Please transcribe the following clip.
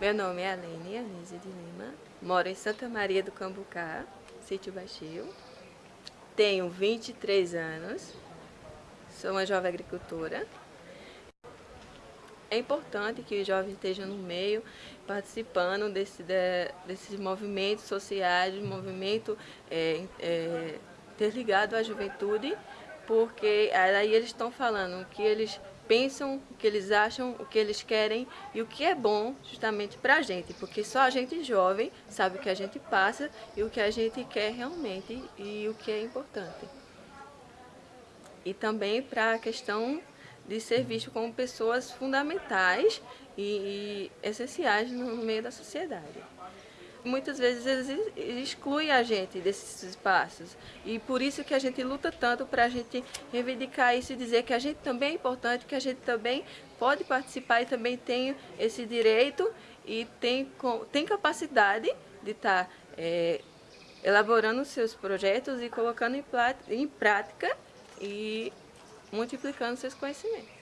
Meu nome é Alene Anise de Lima, moro em Santa Maria do Cambucá, sítio Baixio. Tenho 23 anos, sou uma jovem agricultora. É importante que os jovens estejam no meio, participando desse, de, desses movimentos sociais, movimento é, é, à juventude, porque aí eles estão falando que eles pensam, o que eles acham, o que eles querem e o que é bom justamente para a gente, porque só a gente jovem sabe o que a gente passa e o que a gente quer realmente e o que é importante. E também para a questão de ser visto como pessoas fundamentais e, e essenciais no meio da sociedade muitas vezes eles excluem a gente desses espaços. E por isso que a gente luta tanto para a gente reivindicar isso e dizer que a gente também é importante, que a gente também pode participar e também tem esse direito e tem, tem capacidade de estar tá, é, elaborando seus projetos e colocando em, em prática e multiplicando seus conhecimentos.